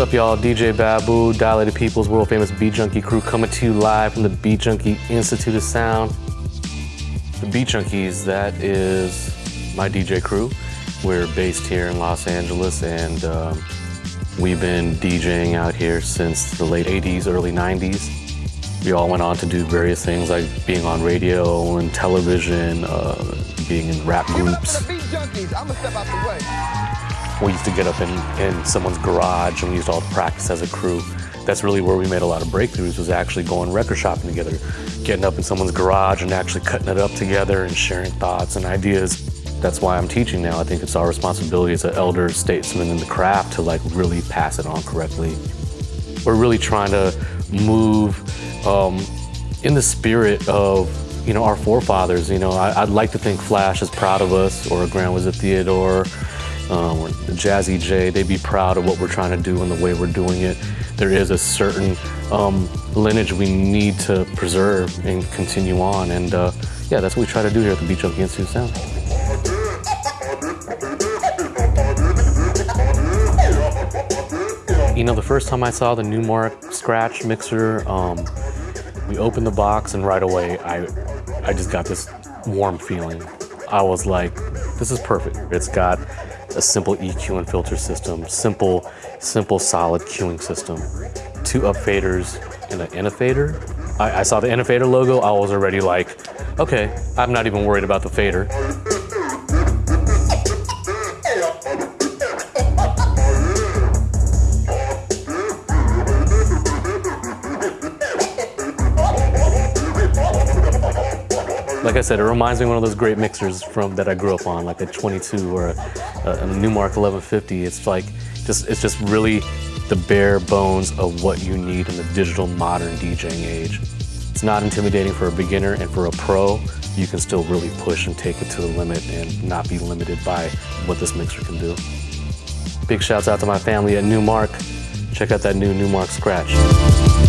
up, y'all? DJ Babu, Dilated Peoples world famous Beat Junkie crew coming to you live from the Beat Junkie Institute of Sound. The Beat Junkies, that is my DJ crew. We're based here in Los Angeles and um, we've been DJing out here since the late 80s, early 90s. We all went on to do various things like being on radio and television, uh, being in rap groups. We used to get up in, in someone's garage and we used to all practice as a crew. That's really where we made a lot of breakthroughs was actually going record shopping together, getting up in someone's garage and actually cutting it up together and sharing thoughts and ideas. That's why I'm teaching now. I think it's our responsibility as an elder statesman in the craft to like really pass it on correctly. We're really trying to move um, in the spirit of you know our forefathers. You know, I, would like to think Flash is proud of us, or Grand Wizard Theodore, um, Jazzy Jay, they'd be proud of what we're trying to do and the way we're doing it. There is a certain um, lineage we need to preserve and continue on. And uh, yeah, that's what we try to do here at the Beat Junkie Institute Sound. You know, the first time I saw the Numark Scratch mixer, um, we opened the box and right away I, I just got this warm feeling. I was like, this is perfect. It's got a simple EQ and filter system, simple, simple solid cueing system, two up faders and an Innofader. I, I saw the Innofader logo, I was already like, okay, I'm not even worried about the fader. Like I said, it reminds me of one of those great mixers from that I grew up on, like a 22 or a, a Numark 1150. It's like, just it's just really the bare bones of what you need in the digital modern DJing age. It's not intimidating for a beginner and for a pro, you can still really push and take it to the limit and not be limited by what this mixer can do. Big shouts out to my family at Numark. Check out that new Numark Scratch.